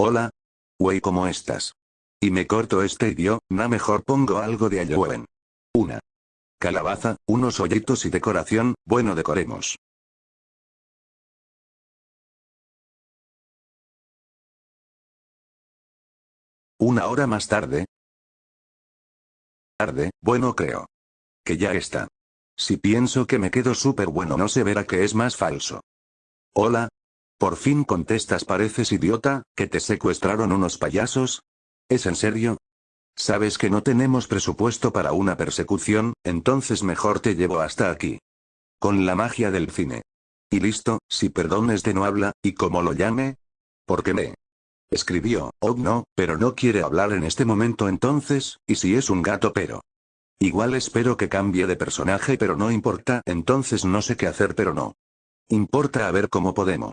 Hola. Wey, ¿cómo estás? Y me corto este idioma, na mejor pongo algo de Halloween. Una. Calabaza, unos hoyitos y decoración, bueno decoremos. Una hora más tarde. Tarde, bueno creo. Que ya está. Si pienso que me quedo súper bueno no se verá que es más falso. Hola. Por fin contestas pareces idiota, que te secuestraron unos payasos. ¿Es en serio? Sabes que no tenemos presupuesto para una persecución, entonces mejor te llevo hasta aquí. Con la magia del cine. Y listo, si perdones de no habla, ¿y cómo lo llame? Porque me escribió, oh no, pero no quiere hablar en este momento entonces, y si es un gato pero. Igual espero que cambie de personaje pero no importa, entonces no sé qué hacer pero no. Importa a ver cómo podemos.